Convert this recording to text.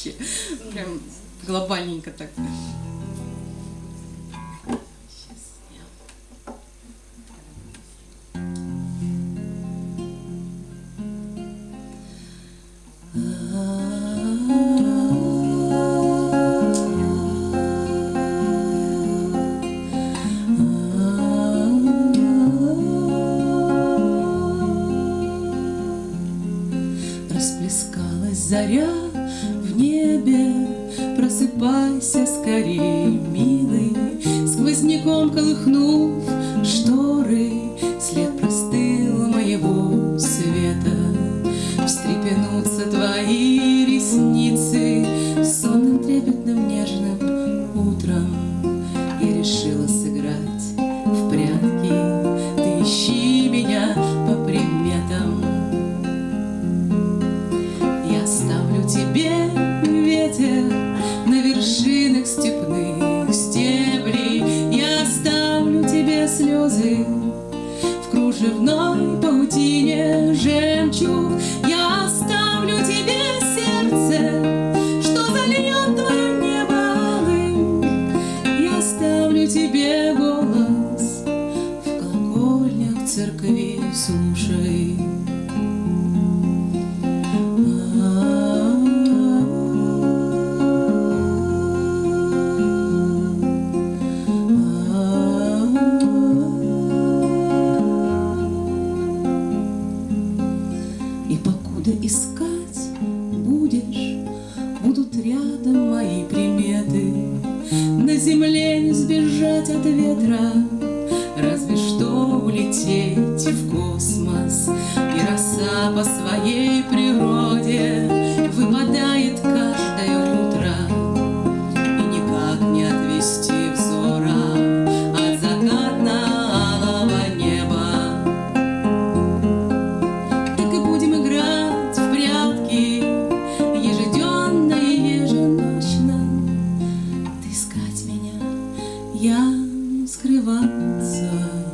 вообще. Прям глобальненько так. Расплескалась заря Просыпайся скорее, милый, Сквозняком колыхнув шторы, След простыл моего света. Встрепенутся твои ресницы Сонным трепетным нежным утром. Слезы в кружевной паутине жемчуг. И покуда искать будешь, Будут рядом мои приметы. На земле не сбежать от ветра, Разве что улететь в космос. И роса по своей природе Выпадает Ты